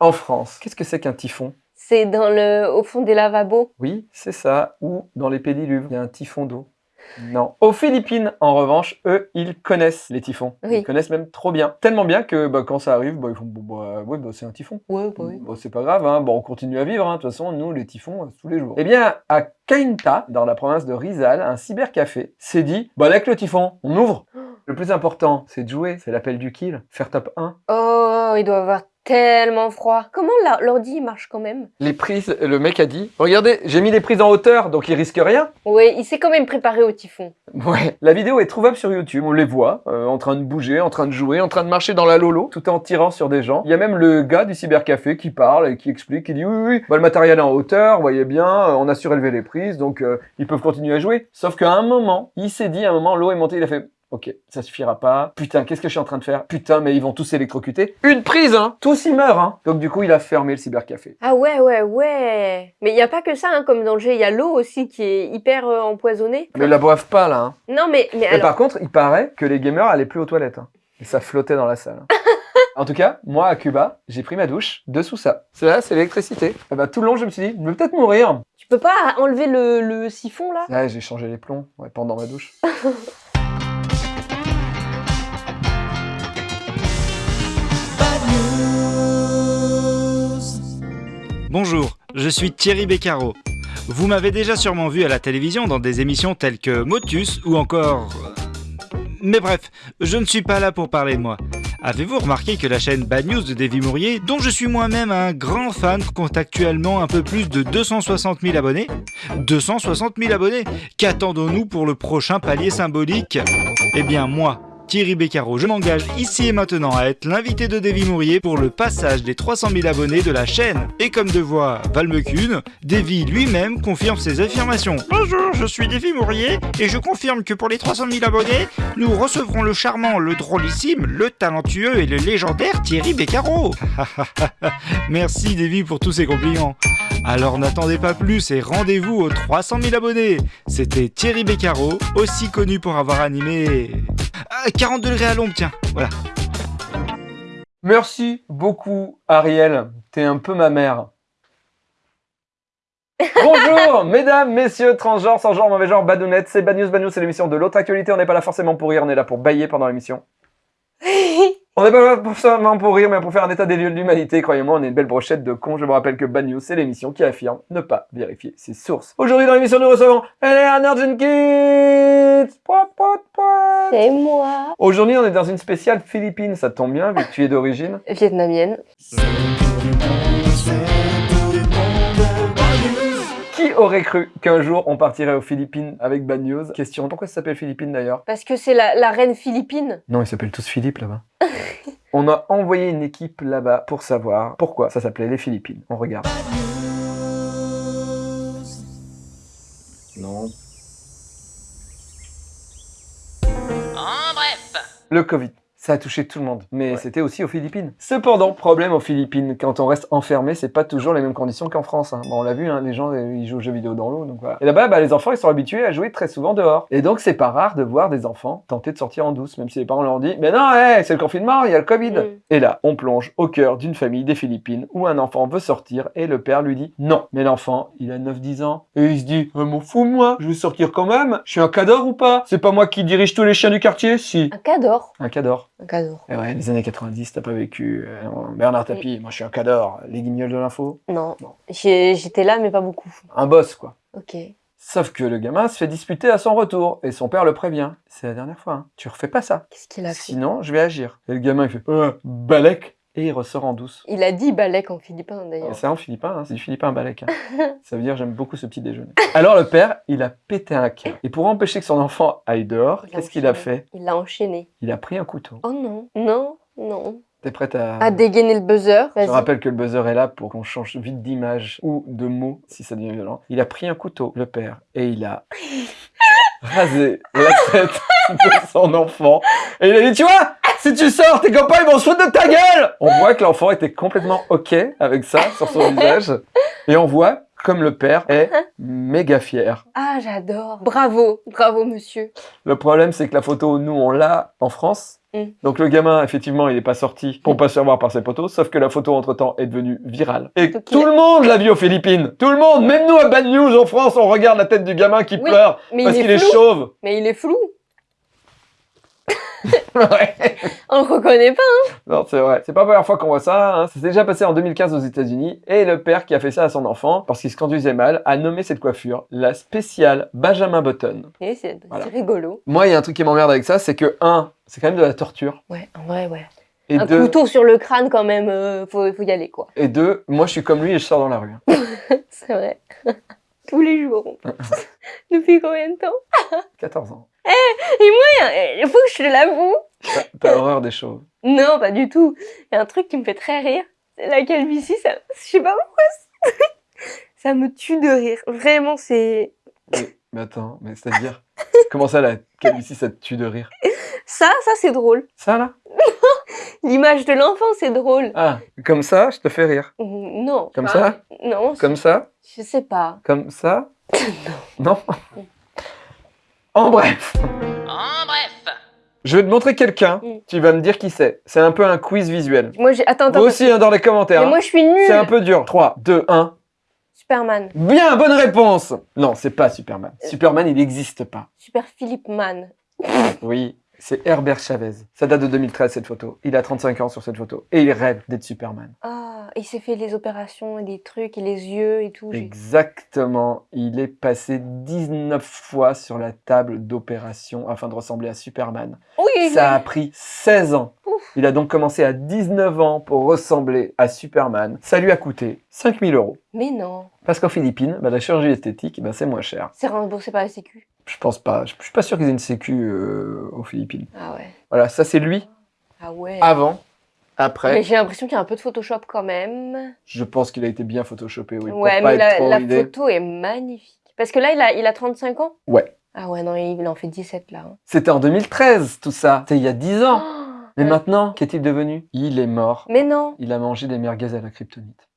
En France, qu'est-ce que c'est qu'un typhon? C'est dans le, au fond des lavabos. Oui, c'est ça. Ou dans les pédiluves, il y a un typhon d'eau. Non. Aux Philippines, en revanche, eux, ils connaissent les typhons. Oui. Ils connaissent même trop bien. Tellement bien que bah, quand ça arrive, bah, ils font bah, ouais, bah, c'est un typhon. Ouais, bah oui. C'est pas grave, hein. bon, on continue à vivre. hein. De toute façon, nous, les typhons, euh, tous les jours. Eh bien, à Cainta, dans la province de Rizal, un cybercafé s'est dit Bah, avec le typhon, on ouvre. Le plus important, c'est de jouer, c'est l'appel du kill, faire top 1. Oh, il doit avoir tellement froid. Comment la- l'ordi il marche quand même? Les prises, le mec a dit Regardez, j'ai mis les prises en hauteur, donc il risque rien. Ouais, il s'est quand même préparé au typhon. Ouais, la vidéo est trouvable sur YouTube, on les voit, euh, en train de bouger, en train de jouer, en train de marcher dans la lolo, tout en tirant sur des gens. Il y a même le gars du cybercafé qui parle et qui explique, qui dit oui, oui, oui, bah, le matériel est en hauteur, vous voyez bien, euh, on a surélevé les prises, donc euh, ils peuvent continuer à jouer. Sauf qu'à un moment, il s'est dit, à un moment, l'eau est montée, il a fait... Ok, ça suffira pas. Putain, qu'est-ce que je suis en train de faire? Putain, mais ils vont tous s'électrocuter. Une prise, hein Tous ils meurent, hein Donc du coup, il a fermé le cybercafé. Ah ouais, ouais, ouais. Mais il n'y a pas que ça hein, comme danger. Il y a l'eau aussi qui est hyper euh, empoisonnée. Mais ils la boivent pas, là, hein. Non, mais, mais Mais alors... par contre, il paraît que les gamers allaient plus aux toilettes. hein. Et ça flottait dans la salle. hein. en tout cas, moi à Cuba, j'ai pris ma douche dessous ça. C'est là, c'est l'électricité. Et bah, tout le long, je me suis dit, je vais peut-être mourir. Tu peux pas enlever le, le siphon là? Ouais, j'ai changé les plombs ouais, pendant ma douche. Bonjour, je suis Thierry Beccaro. Vous m'avez déjà sûrement vu à la télévision dans des émissions telles que Motus ou encore... Mais bref, je ne suis pas là pour parler de moi. Avez-vous remarqué que la chaîne Bad News de Davy Mourier, dont je suis moi-même un grand fan, compte actuellement un peu plus de 260 000 abonnés? 260 000 abonnés Qu'attendons-nous pour le prochain palier symbolique? Eh bien moi, Thierry Beccaro, je m'engage ici et maintenant à être l'invité de Davy Mourier pour le passage des 300 000 abonnés de la chaîne. Et comme de voix Valmecune, Davy lui-même confirme ses affirmations. Bonjour, je suis Davy Mourier et je confirme que pour les 300 000 abonnés, nous recevrons le charmant, le drôlissime, le talentueux et le légendaire Thierry Beccaro. Merci Davy pour tous ces compliments. Alors n'attendez pas plus et rendez-vous aux 300 000 abonnés. C'était Thierry Beccaro, aussi connu pour avoir animé... Ah, 40 degrés à l'ombre, tiens, voilà. Merci beaucoup, Ariel. T'es un peu ma mère. Bonjour, mesdames, messieurs, transgenres, sans genre, mauvais genre, badounettes, c'est Bad News, Bad News, c'est l'émission de l'autre actualité. On n'est pas là forcément pour rire, on est là pour bailler pendant l'émission. On n'est pas là forcément pour rire, mais pour faire un état des lieux de l'humanité. Croyez-moi, on est une belle brochette de cons. Je vous rappelle que Bad News, c'est l'émission qui affirme ne pas vérifier ses sources. Aujourd'hui, dans l'émission, nous recevons Eleanor Jenkins. C'est moi. Aujourd'hui, on est dans une spéciale Philippines. Ça tombe bien, vu que tu es d'origine. Vietnamienne. Aurait cru qu'un jour, on partirait aux Philippines avec Bad News Question, pourquoi ça s'appelle Philippines d'ailleurs? Parce que c'est la, la reine philippine. Non, ils s'appellent tous Philippe là-bas. on a envoyé une équipe là-bas pour savoir pourquoi ça s'appelait les Philippines. On regarde. Non. En bref, Le Covid. Ça a touché tout le monde, mais c'était aussi aux Philippines. Cependant, problème aux Philippines, quand on reste enfermé, c'est pas toujours les mêmes conditions qu'en France. hein. Bon, on l'a vu, hein, les gens euh, ils jouent aux jeux vidéo dans l'eau, donc voilà. Et là-bas, bah, les enfants ils sont habitués à jouer très souvent dehors. Et donc c'est pas rare de voir des enfants tenter de sortir en douce, même si les parents leur disent Mais non, hey, c'est le confinement, il y a le Covid. Mm. Et là, on plonge au cœur d'une famille des Philippines où un enfant veut sortir et le père lui dit non. Mais l'enfant, il a 9-10 ans et il se dit Ah, m'en fous moi, je vais sortir quand même. Je suis un cador ou pas? C'est pas moi qui dirige tous les chiens du quartier? Si. Un cador. Un cador. Un cador. Et ouais, les années 90, t'as pas vécu. euh, Bernard Tapie, moi je suis un cador. Les guignols de l'info? Non. J'étais là, mais pas beaucoup. Un boss quoi. Ok. Sauf que le gamin se fait disputer à son retour et son père le prévient. C'est la dernière fois, hein. tu refais pas ça. Qu'est-ce qu'il a fait? Sinon, je vais agir. Et le gamin il fait euh, balèque et il ressort en douce. Il a dit balèque en philippin d'ailleurs. C'est en philippin, hein, c'est du philippin balèque. hein. ça veut dire j'aime beaucoup ce petit déjeuner. Alors le père, il a pété un câble. Et pour empêcher que son enfant aille dehors, qu'est-ce qu'il a fait? Il l'a enchaîné. Il a pris un couteau. Oh non. Non. Non. T'es prête à... À dégainer le buzzer. Je rappelle que le buzzer est là pour qu'on change vite d'image ou de mots si ça devient violent. Il a pris un couteau, le père, et il a rasé la tête de son enfant. Et il a dit, tu vois, si tu sors, tes copains, ils vont se foutre de ta gueule On voit que l'enfant était complètement OK avec ça sur son visage. Et on voit comme le père, est méga fier. Ah, j'adore. Bravo, bravo, monsieur. Le problème, c'est que la photo, nous, on l'a en France. Mm. Donc le gamin, effectivement, il n'est pas sorti pour pas se faire voir par ses potos, sauf que la photo, entre-temps, est devenue virale. Et Donc, tout il le monde l'a vu aux Philippines. Tout le monde, même nous à Bad News en France, on regarde la tête du gamin qui Oui, pleure Mais parce il qu'il est chauve. Mais il est flou. Ouais. On reconnaît pas. Non, c'est vrai. C'est pas la première fois qu'on voit ça. Hein. Ça s'est déjà passé en 2015 aux États-Unis. Et le père qui a fait ça à son enfant, parce qu'il se conduisait mal, a nommé cette coiffure la spéciale Benjamin Button. Et c'est Voilà. rigolo. Moi, il y a un truc qui m'emmerde avec ça, c'est que, un, c'est quand même de la torture. Ouais, en vrai, ouais. Et un deux, couteau sur le crâne, quand même, euh, faut, faut y aller, quoi. et deux, moi, je suis comme lui et je sors dans la rue. hein. C'est vrai. Tous les jours. Depuis combien de temps? 14 ans. Il faut que je te l'avoue. T'as- horreur des chauves. Non, pas du tout. Il y a un truc qui me fait très rire. C'est la calvitie, ça... je sais pas pourquoi. ça- me tue de rire. Vraiment, c'est... Mais, mais attends, mais c'est-à-dire, comment ça, la calvitie, ça te tue de rire? Ça, ça, c'est drôle. Ça, là? L'image de l'enfant, c'est drôle. Ah, comme ça, je te fais rire. Non. Comme ça? Non, Comme ça? je sais pas. Comme ça? Non? En bref, En bref. je vais te montrer quelqu'un, Mm. tu vas me dire qui c'est. C'est un peu un quiz visuel. Moi, j'ai... Attends, attends. Vous aussi, hein, dans les commentaires. Mais hein. moi, je suis nulle. C'est un peu dur. 3, 2, 1. Superman. Bien, bonne réponse Non, c'est pas Superman. Superman, il n'existe pas. Super Philippe Man. Oui, c'est Herbert Chavez. Ça date de 2013, cette photo. Il a 35 ans sur cette photo. Et il rêve d'être Superman. Ah, il s'est fait les opérations et les trucs et les yeux et tout. Exactement. Il est passé 19 fois sur la table d'opération afin de ressembler à Superman. Oui, Ça a pris 16 ans. Ouf. Il a donc commencé à 19 ans pour ressembler à Superman. Ça lui a coûté 5000 euros. mais non. Parce qu'en Philippines, bah, la chirurgie esthétique, bah, c'est moins cher. C'est remboursé par la Sécu. Je pense pas. Je suis pas sûr qu'ils aient une sécu euh, aux Philippines. Ah ouais. Voilà, ça c'est lui Ah ouais. avant. Mais Après, j'ai l'impression qu'il y a un peu de Photoshop quand même. je pense qu'il a été bien photoshopé, oui. ouais, mais la, photo est magnifique. Parce que là, il a, il a 35 ans Ouais. Ah ouais, non, il en fait 17 là. hein. C'était en 2013, tout ça. C'était il y a 10 ans. Oh, Mais ouais. maintenant, qu'est-il devenu? Il est mort. Mais non. Il a mangé des merguez à la kryptonite.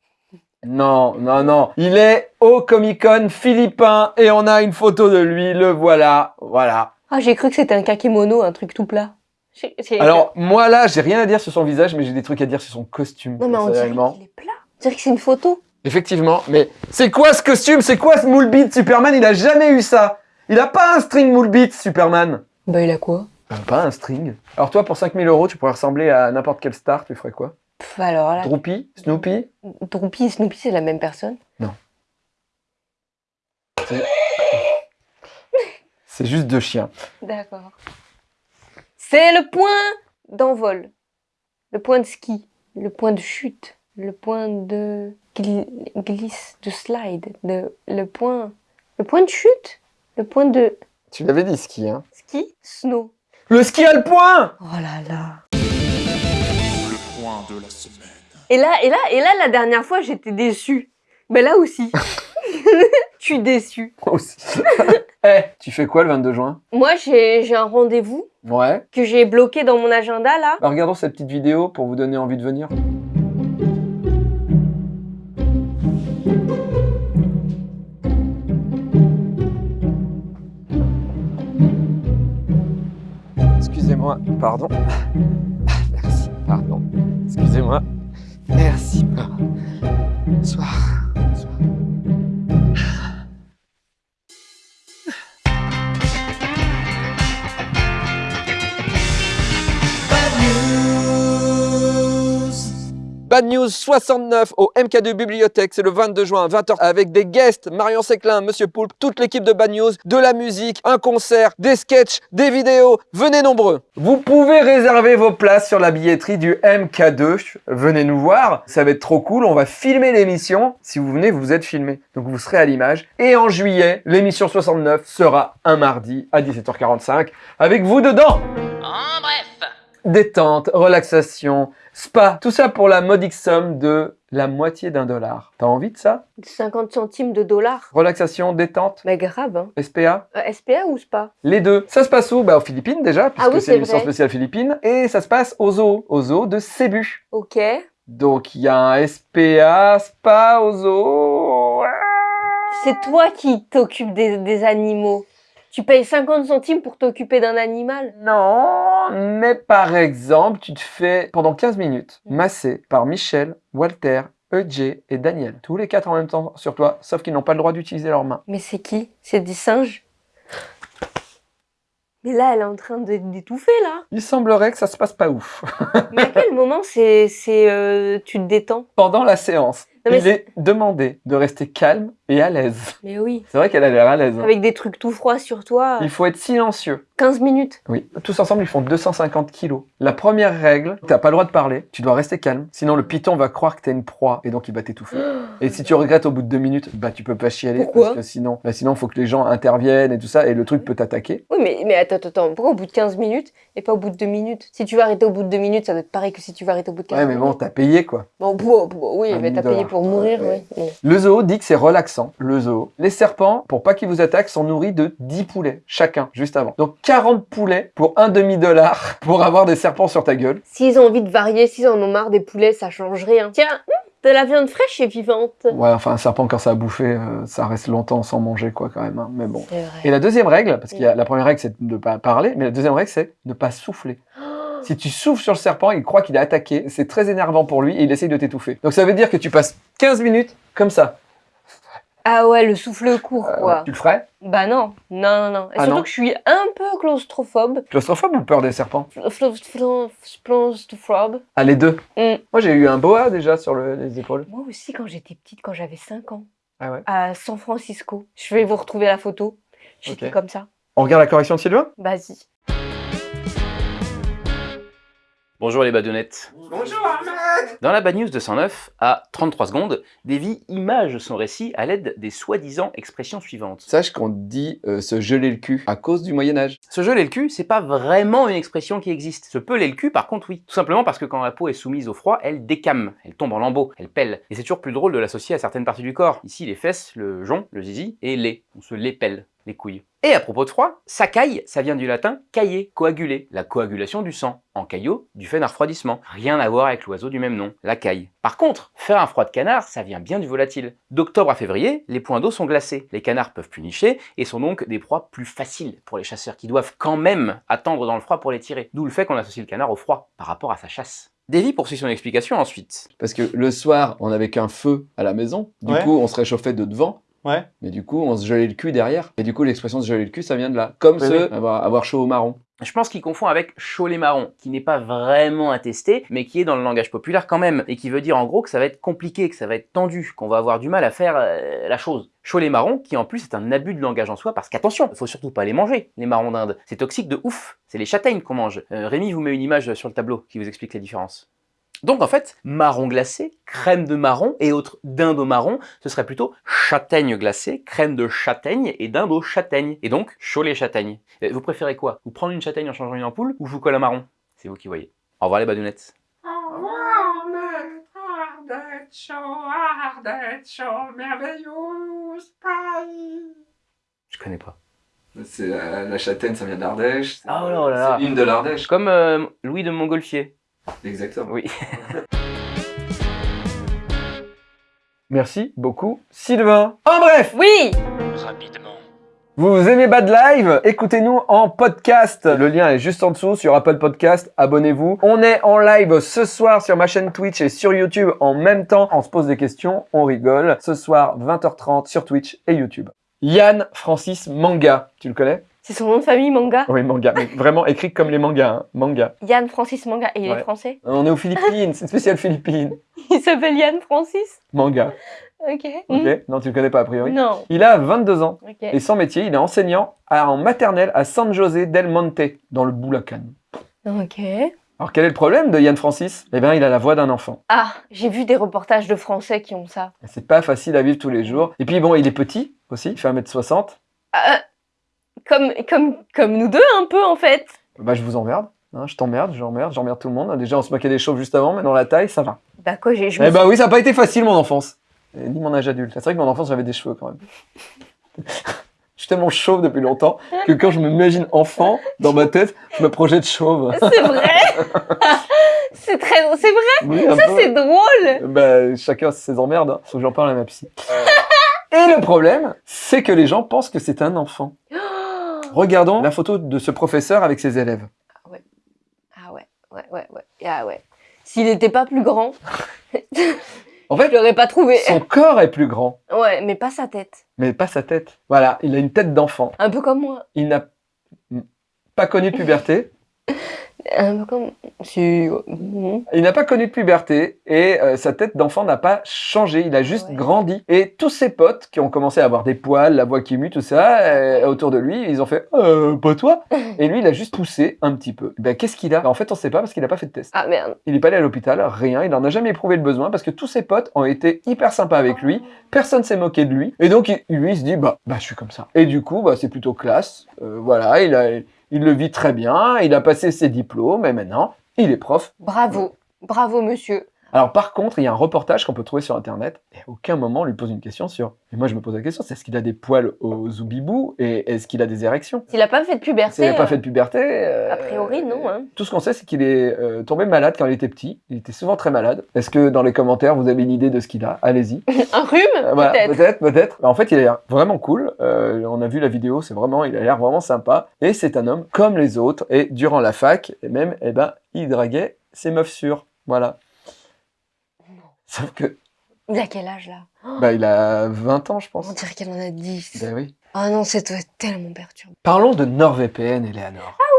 Non, non, non. Il est au Comic Con philippin et on a une photo de lui. Le voilà. Voilà. Ah, j'ai cru que c'était un kakémono, un truc tout plat. Alors, moi là, j'ai rien à dire sur son visage, mais j'ai des trucs à dire sur son costume. Non, mais on dirait qu'il est plat. On dirait que c'est une photo. Effectivement, mais c'est quoi ce costume? C'est quoi ce moule beat Superman? Il a jamais eu ça. Il a pas un string moule beat Superman. Bah, il a quoi? Euh, pas un string. Alors toi, pour 5000 euros, tu pourrais ressembler à n'importe quelle star, tu ferais quoi? Pff, alors là, Droopy Snoopy? Droopy et Snoopy, c'est la même personne? C'est juste deux chiens. D'accord. C'est le point d'envol, le point de ski, le point de chute, le point de gli- glisse, de slide, de, le point, le point de chute, le point de Tu l'avais dit ski, hein? ski, snow. Le ski alpin Oh là là. De la semaine. Et là, et là, et là, la dernière fois, j'étais déçue. Mais là aussi, je suis déçue. Moi aussi. Eh, tu fais quoi le 22 juin? Moi, j'ai j'ai un rendez-vous Ouais. que j'ai bloqué dans mon agenda là. Bah, regardons cette petite vidéo pour vous donner envie de venir. Excusez-moi, pardon. Merci, pardon. Excusez-moi. Merci. Bonsoir. Bonsoir. Bad News 69 au MK2 Bibliothèque, c'est le 22 juin à 20h avec des guests, Marion Séclin, Monsieur Poulpe, toute l'équipe de Bad News, de la musique, un concert, des sketchs, des vidéos, venez nombreux. Vous pouvez réserver vos places sur la billetterie du MK2, venez nous voir, ça va être trop cool, on va filmer l'émission, si vous venez vous êtes filmé, donc vous serez à l'image. Et en juillet, l'émission 69 sera un mardi à 17h45 avec vous dedans. En bref. détente, relaxation, spa, tout ça pour la modique somme de la moitié d'un dollar. T'as envie de ça? 50 centimes de dollars. Relaxation, détente, Mais grave, hein. SPA Euh, SPA ou SPA? Les deux. Ça se passe où? Bah aux Philippines déjà, puisque Ah oui, c'est l'émission vrai. spéciale Philippines. Et ça se passe au zoo, au zoo de Cebu. Ok. Donc il y a un SPA, spa au zoo. C'est toi qui t'occupes des, des animaux. Tu payes 50 centimes pour t'occuper d'un animal. Non, mais par exemple, tu te fais pendant 15 minutes masser par Michel, Walter, EJ et Daniel. Tous les quatre en même temps sur toi, sauf qu'ils n'ont pas le droit d'utiliser leurs mains. Mais c'est qui? C'est des singes? Mais là, elle est en train de- d'étouffer, là. Il semblerait que ça se passe pas ouf. Mais à quel moment c'est, euh, tu te détends? Pendant la séance, Non, mais il est demandé de rester calme et à l'aise. Mais oui. C'est vrai qu'elle a l'air à l'aise. hein. Avec des trucs tout froids sur toi. Il faut être silencieux. 15 minutes. Oui. Tous ensemble, ils font 250 kilos. La première règle, t'as pas le droit de parler, tu dois rester calme. Sinon, le python va croire que t'es une proie et donc il va t'étouffer. Et si tu regrettes au bout de deux minutes, bah tu peux pas chialer. Pourquoi Parce que sinon, bah sinon, faut que les gens interviennent et tout ça et le truc peut t'attaquer. Oui, mais, mais attends, attends, attends. Pourquoi au bout de 15 minutes et pas au bout de 2 minutes? Si tu vas arrêter au bout de 2 minutes, ça doit être pareil que si tu vas arrêter au bout de 15 Ouais, mais bon, minutes. t'as payé quoi. Bon, bon, bon, oui, Un mais t'as payé pour mourir, Ouais. oui. Le zoo dit que c'est relaxant, le zoo. Les serpents, pour pas qu'ils vous attaquent, sont nourris de 10 poulets, chacun, juste avant. Donc 40 poulets pour un demi-dollar pour avoir des serpents sur ta gueule. S'ils ont envie de varier, s'ils en ont marre des poulets, ça change rien. Tiens, hum, de la viande fraîche et vivante. Ouais, enfin, un serpent, quand ça a bouffé, euh, ça reste longtemps sans manger, quoi, quand même. hein. Mais bon. Vrai. Et la deuxième règle, parce qu'il y a la première règle, c'est de ne pas parler, mais la deuxième règle, c'est de ne pas souffler. Si tu souffles sur le serpent, il croit qu'il est attaqué, c'est très énervant pour lui et il essaye de t'étouffer. Donc ça veut dire que tu passes 15 minutes comme ça. Ah ouais, le souffle court, Euh, quoi. tu le ferais? Bah non, non, non, non. Et Ah surtout non que je suis un peu claustrophobe. Claustrophobe ou peur des serpents? Claustrophobe. Ah, les deux. Mm. Moi, j'ai eu un boa déjà sur le- les épaules. Moi aussi, quand j'étais petite, quand j'avais 5 ans, Ah ouais à San Francisco, je vais vous retrouver la photo. J'étais comme ça. On regarde la correction de Sylvain? Vas-y. Bonjour les badounettes. Bonjour Ahmed Dans la Bad News 209, à 33 secondes, Davy image son récit à l'aide des soi-disant expressions suivantes. Sache qu'on dit euh, se geler le cul à cause du Moyen-Âge. Se geler le cul, c'est pas vraiment une expression qui existe. Se peler le cul, par contre, oui. Tout simplement parce que quand la peau est soumise au froid, elle décame, elle tombe en lambeaux, elle pèle. Et c'est toujours plus drôle de l'associer à certaines parties du corps. Ici, les fesses, le jonc, le zizi, et les. On se les pèle, les couilles. Et à propos de froid, ça caille, ça vient du latin cailler, coaguler, la coagulation du sang. En caillot, du fait d'un refroidissement. Rien à voir avec l'oiseau du même nom, la caille. Par contre, faire un froid de canard, ça vient bien du volatile. D'octobre à février, les points d'eau sont glacés. Les canards peuvent plus nicher et sont donc des proies plus faciles pour les chasseurs qui doivent quand même attendre dans le froid pour les tirer. D'où le fait qu'on associe le canard au froid par rapport à sa chasse. Davy poursuit son explication ensuite. Parce que le soir, on avait qu'un feu à la maison. Du Ouais. coup, on se réchauffait de devant. Ouais. Mais du coup, on se gelait le cul derrière. Et du coup, l'expression se geler le cul, ça vient de là. Comme Oui, ce avoir, avoir chaud au marron. Je pense qu'il confond avec cholet marron, qui n'est pas vraiment attesté, mais qui est dans le langage populaire quand même, et qui veut dire en gros que ça va être compliqué, que ça va être tendu, qu'on va avoir du mal à faire euh, la chose. Cholet marron, qui en plus est un abus de langage en soi, parce qu'attention, il faut surtout pas les manger, les marrons d'Inde. C'est toxique de ouf, c'est les châtaignes qu'on mange. Euh, Rémi vous met une image sur le tableau qui vous explique les différences. Donc en fait, marron glacé, crème de marron et autres dinde au marron, ce serait plutôt châtaigne glacée, crème de châtaigne et dinde aux châtaignes. Et donc, cholet châtaigne. Euh, Vous préférez quoi? Vous prendre une châtaigne en changeant une ampoule ou je vous colle un marron? C'est vous qui voyez. Au revoir les badounettes. Je connais pas. C'est la, la châtaigne, ça vient d'Ardèche. Oh là là. C'est l'hymne de l'Ardèche. Comme euh, Louis de Montgolfier. Exactement. Oui. Merci beaucoup, Sylvain. En bref, Oui Rapidement. vous aimez Bad Live? Écoutez-nous en podcast. Le lien est juste en dessous sur Apple Podcast. Abonnez-vous. On est en live ce soir sur ma chaîne Twitch et sur YouTube en même temps. On se pose des questions, on rigole. Ce soir, 20h30 sur Twitch et YouTube. Yann Francis Manga. Tu le connais? C'est son nom de famille, Manga? Oui, Manga. Mais vraiment écrit comme les mangas. hein. Manga. Yann Francis Manga. Et il Ouais. est français On est aux Philippines. C'est une spéciale Philippines. Il s'appelle Yann Francis? Manga. Ok. Ok Hmm. Non, tu le connais pas a priori. Non. Il a 22 ans. Ok. Et son métier, il est enseignant à- en maternelle à San José del Monte, dans le Boulacan. Ok. Alors quel est le problème de Yann Francis? Eh bien, il a la voix d'un enfant. Ah, j'ai vu des reportages de Français qui ont ça. C'est pas facile à vivre tous les jours. Et puis bon, il est petit aussi, il fait 1m60. Euh, comme, comme, comme nous deux, un peu, en fait. Bah je vous emmerde. hein, je t'emmerde, j'emmerde, j'emmerde tout le monde. Déjà, on se moquait des chauves juste avant, mais dans la taille, ça va. Bah quoi, j'ai... Eh bah oui, ça n'a pas été facile mon enfance. Et ni mon âge adulte. C'est vrai que mon enfance, j'avais des cheveux quand même. je suis tellement chauve depuis longtemps que quand je m'imagine enfant, dans ma tête, je me projette chauve. C'est vrai C'est très... C'est vrai Oui, Ça, c'est drôle Bah, chacun ses emmerdes. hein. Faut que j'en parle à ma psy. Et le problème, c'est que les gens pensent que c'est un enfant. Regardons la photo de ce professeur avec ses élèves. Ah ouais, ouais, ouais, ouais. Ah ouais. S'il n'était pas plus grand, En je fait, l'aurais pas trouvé. son corps est plus grand, Ouais, mais pas sa tête. mais pas sa tête. Voilà, il a une tête d'enfant. Un peu comme moi. Il n'a pas connu de puberté. Un peu comme... Si... mhm. Il n'a pas connu de puberté et euh, sa tête d'enfant n'a pas changé, il a juste Ouais. grandi. Et tous ses potes qui ont commencé à avoir des poils, la voix qui mue, tout ça, euh, autour de lui, ils ont fait euh, pas toi? Et lui, il a juste poussé un petit peu. Ben, qu'est-ce qu'il a? Ben, En fait, on sait pas parce qu'il n'a pas fait de test. Ah merde. Il n'est pas allé à l'hôpital, rien, il n'en a jamais éprouvé le besoin parce que tous ses potes ont été hyper sympas avec lui, personne s'est moqué de lui, et donc il- lui il se dit bah, bah je suis comme ça. Et du coup, bah, c'est plutôt classe, Euh, voilà, il, a, il le vit très bien, il a passé ses diplômes, et maintenant, il est prof. Bravo. Bravo, monsieur. Alors par contre, il y a un reportage qu'on peut trouver sur internet, et à aucun moment on lui pose une question sur. Et moi je me pose la question, c'est est-ce qu'il a des poils au zoubibou et est-ce qu'il a des érections? S'il a pas fait de puberté, S'il n'a pas euh, fait de puberté. euh, a priori, non. Hein. Tout ce qu'on sait, c'est qu'il est euh, tombé malade quand il était petit. Il était souvent très malade. Est-ce que dans les commentaires, vous avez une idée de ce qu'il a? Allez-y. Un rhume Euh, voilà, Peut-être. peut-être, peut-être. En fait, il a l'air vraiment cool. Euh, on a vu la vidéo, c'est vraiment, il a l'air vraiment sympa. Et c'est un homme comme les autres. Et durant la fac, et même, eh ben, il draguait ses meufs sûres. Voilà. Sauf que, Il a quel âge là? Oh, bah, il a 20 ans, je On pense. dirait qu'il en a 10. Ben oui. Ah non, c'est doit être tellement perturbant. Parlons de NordVPN, Eleanor. Ah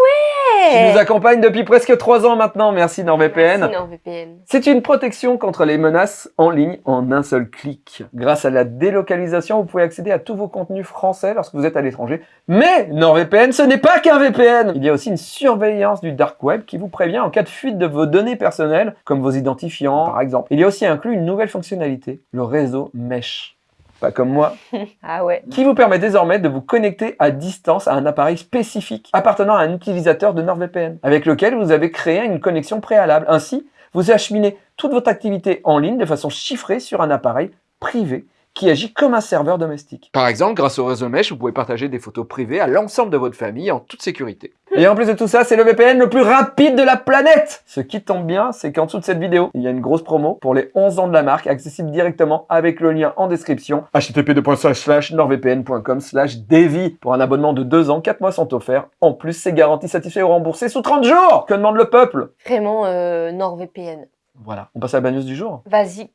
Qui nous accompagne depuis presque 3 ans maintenant. Merci NordVPN. Merci, NordVPN. C'est une protection contre les menaces en ligne en un seul clic. Grâce à la délocalisation, vous pouvez accéder à tous vos contenus français lorsque vous êtes à l'étranger. Mais NordVPN, ce n'est pas qu'un VPN Il y a aussi une surveillance du dark web qui vous prévient en cas de fuite de vos données personnelles, comme vos identifiants par exemple. Il y a aussi inclus une nouvelle fonctionnalité, le réseau Mesh. Pas comme moi, Ah ouais. qui vous permet désormais de vous connecter à distance à un appareil spécifique appartenant à un utilisateur de NordVPN, avec lequel vous avez créé une connexion préalable. Ainsi, vous acheminez toute votre activité en ligne de façon chiffrée sur un appareil privé qui agit comme un serveur domestique. Par exemple, grâce au réseau Mesh, vous pouvez partager des photos privées à l'ensemble de votre famille en toute sécurité. Et en plus de tout ça, c'est le VPN le plus rapide de la planète Ce qui tombe bien, c'est qu'en dessous de cette vidéo, il y a une grosse promo pour les 11 ans de la marque, accessible directement avec le lien en description, http://nordvpn.com devi Pour un abonnement de 2 ans, 4 mois sont offerts. En plus, c'est garanti satisfait ou remboursé sous 30 jours Que demande le peuple? Vraiment euh, NordVPN. Voilà, on passe à la bad news du jour. Vas-y.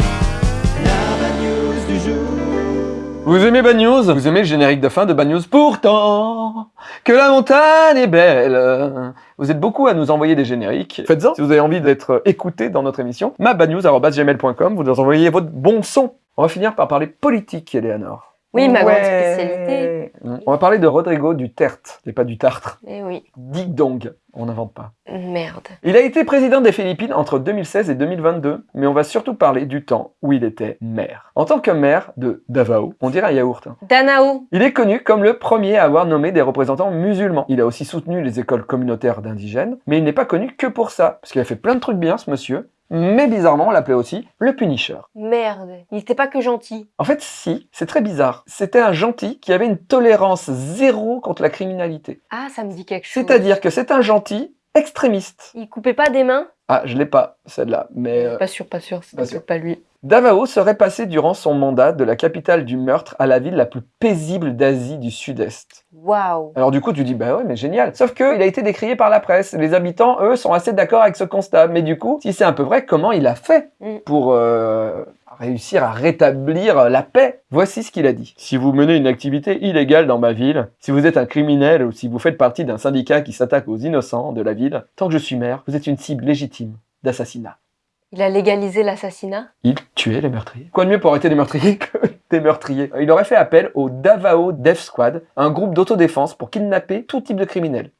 Vous aimez Bad News? Vous aimez le générique de fin de Bad News? Pourtant, que la montagne est belle. Vous êtes beaucoup à nous envoyer des génériques. Faites-en si vous avez envie d'être écouté dans notre émission. mabadnews.gmail.com, vous nous envoyez votre bon son. On va finir par parler politique, Eleanor. Oui, ma grande spécialité. On va parler de Rodrigo Duterte, et pas du Tartre. Eh oui. Dig Dong, on n'invente pas. Merde. Il a été président des Philippines entre 2016 et 2022, mais on va surtout parler du temps où il était maire. En tant que maire de Davao, on dirait un yaourt. hein. Danao. Il est connu comme le premier à avoir nommé des représentants musulmans. Il a aussi soutenu les écoles communautaires d'indigènes, mais il n'est pas connu que pour ça, parce qu'il a fait plein de trucs bien, ce monsieur. Mais bizarrement, on l'appelait aussi le Punisher. Merde. Il était pas que gentil. En fait, si, c'est très bizarre. C'était un gentil qui avait une tolérance zéro contre la criminalité. Ah, ça me dit quelque chose. C'est-à-dire que c'est un gentil extrémiste. Il coupait pas des mains? Ah, je l'ai pas, celle-là, mais... euh, Pas sûr, pas sûr. C'est pas sûr. pas lui. Davao serait passé durant son mandat de la capitale du meurtre à la ville la plus paisible d'Asie du Sud-Est. Waouh. Alors du coup, tu dis, bah ouais, mais génial. Sauf que il a été décrié par la presse. Les habitants, eux, sont assez d'accord avec ce constat. Mais du coup, si c'est un peu vrai, comment il a fait Mm. pour euh, réussir à rétablir la paix? Voici ce qu'il a dit. Si vous menez une activité illégale dans ma ville, si vous êtes un criminel ou si vous faites partie d'un syndicat qui s'attaque aux innocents de la ville, tant que je suis maire, vous êtes une cible légitime d'assassinat. Il a légalisé l'assassinat Il tuait les meurtriers. Quoi de mieux pour arrêter les meurtriers que des meurtriers? Il aurait fait appel au Davao Death Squad, un groupe d'autodéfense pour kidnapper tout type de criminels.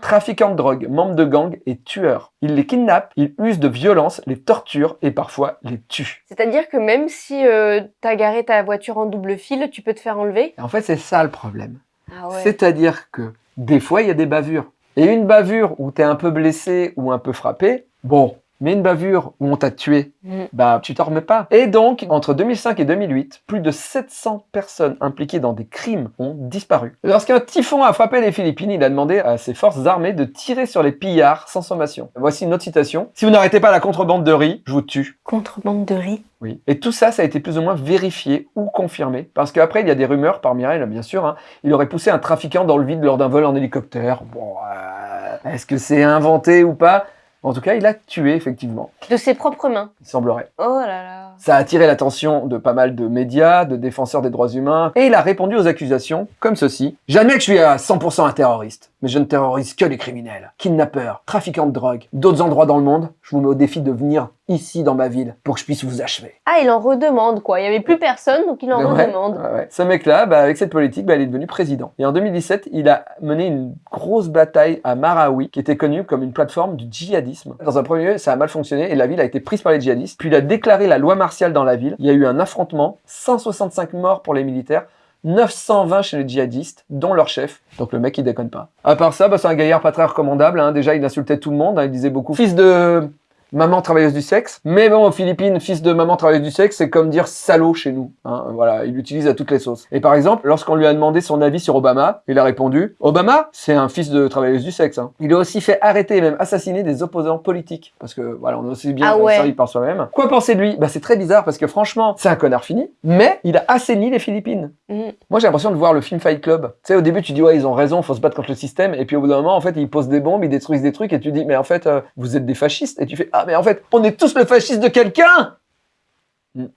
Trafiquants de drogue, membres de gangs et tueurs. Il les kidnappe, il use de violence, les torture et parfois les tue. C'est-à-dire que même si euh, t'as garé ta voiture en double fil, tu peux te faire enlever? En fait, c'est ça le problème. Ah ouais. C'est-à-dire que des fois, il y a des bavures. Et une bavure où t'es un peu blessé ou un peu frappé, bon, Mais une bavure où on t'a tué, Mm. bah tu t'en remets pas. Et donc, entre 2005 et 2008, plus de 700 personnes impliquées dans des crimes ont disparu. Lorsqu'un typhon a frappé les Philippines, il a demandé à ses forces armées de tirer sur les pillards sans sommation. Voici une autre citation. Si vous n'arrêtez pas la contrebande de riz, je vous tue. Contrebande de riz. Oui. Et tout ça, ça a été plus ou moins vérifié ou confirmé. Parce qu'après, il y a des rumeurs parmi elles, bien sûr. hein. il aurait poussé un trafiquant dans le vide lors d'un vol en hélicoptère. Bon, euh, est-ce que c'est inventé ou pas? En tout cas, il a tué, effectivement. De ses propres mains. Il semblerait. Oh là là. Ça a attiré l'attention de pas mal de médias, de défenseurs des droits humains, et il a répondu aux accusations comme ceci. J'admets que je suis à 100% un terroriste, mais je ne terrorise que les criminels, kidnappeurs, trafiquants de drogue, d'autres endroits dans le monde. Je vous mets au défi de venir ici dans ma ville pour que je puisse vous achever. Ah, il en redemande quoi. Il y avait plus personne, donc il en Ouais, redemande. ouais, ouais. Ce mec-là, bah, avec cette politique, bah, il est devenu président. Et en 2017, il a mené une grosse bataille à Marawi, qui était connue comme une plateforme du djihadisme. Dans un premier lieu, ça a mal fonctionné et la ville a été prise par les djihadistes. Puis il a déclaré la loi dans la ville. Il y a eu un affrontement, 165 morts pour les militaires. 920 chez les djihadistes, dont leur chef. Donc le mec, il déconne pas. À part ça, bah, c'est un gaillard pas très recommandable. hein. Déjà, il insultait tout le monde. hein. Il disait beaucoup fils de maman travailleuse du sexe. Mais bon, aux Philippines, fils de maman travailleuse du sexe, c'est comme dire salaud chez nous. hein. Voilà, il l'utilise à toutes les sauces. Et par exemple, lorsqu'on lui a demandé son avis sur Obama, il a répondu Obama, c'est un fils de travailleuse du sexe. hein. Il a aussi fait arrêter et même assassiner des opposants politiques. Parce que voilà, on est aussi bien Ah ouais. servi par soi-même. Quoi penser de lui? Bah c'est très bizarre parce que franchement, c'est un connard fini. Mais il a assaini les Philippines. Mm. Moi, j'ai l'impression de voir le film Fight Club. Tu sais, au début, tu dis, ouais, ils ont raison, faut se battre contre le système. Et puis, au bout d'un moment, en fait, ils posent des bombes, ils détruisent des trucs. Et tu dis, mais en fait, euh, vous êtes des fascistes. Et tu fais, ah, mais en fait, on est tous le fasciste de quelqu'un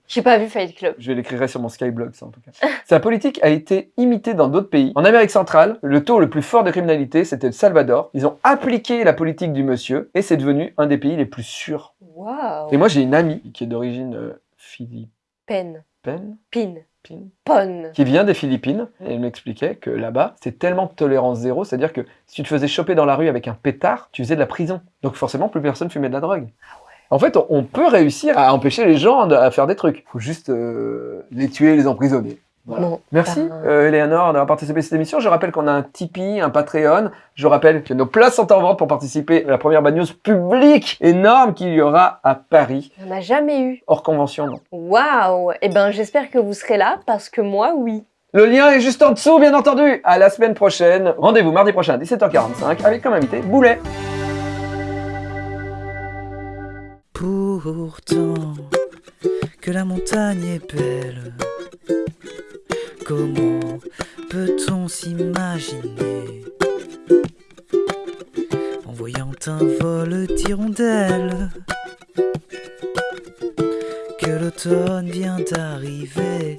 J'ai pas vu Fight Club. Je l'écrirai sur mon Skyblog, ça, en tout cas. Sa politique a été imitée dans d'autres pays. En Amérique centrale, le taux le plus fort de criminalité, c'était le Salvador. Ils ont appliqué la politique du monsieur. Et c'est devenu un des pays les plus sûrs. Waouh. Et moi, j'ai une amie qui est d'origine euh, philippine. Pen. Pin. Qui vient des Philippines et elle m'expliquait que là-bas, c'est tellement de tolérance zéro, c'est-à-dire que si tu te faisais choper dans la rue avec un pétard, tu faisais de la prison. Donc forcément, plus personne fumait de la drogue. En fait, on- on peut réussir à empêcher les gens de- à faire des trucs. faut juste euh, les tuer, les emprisonner. Voilà. Bon. Merci, Ben- euh, Eleanor, d'avoir participé à cette émission. Je rappelle qu'on a un Tipeee, un Patreon. Je rappelle que nos places sont en vente pour participer à la première bad news publique énorme qu'il y aura à Paris. On n'a jamais eu. Hors convention, non. Waouh. Eh ben, j'espère que vous serez là parce que moi, oui. Le lien est juste en dessous, bien entendu. À la semaine prochaine. Rendez-vous mardi prochain à 17h45 avec comme invité Boulet. Pourtant, que la montagne est belle, comment peut-on s'imaginer en voyant un vol d'hirondelles que l'automne vient d'arriver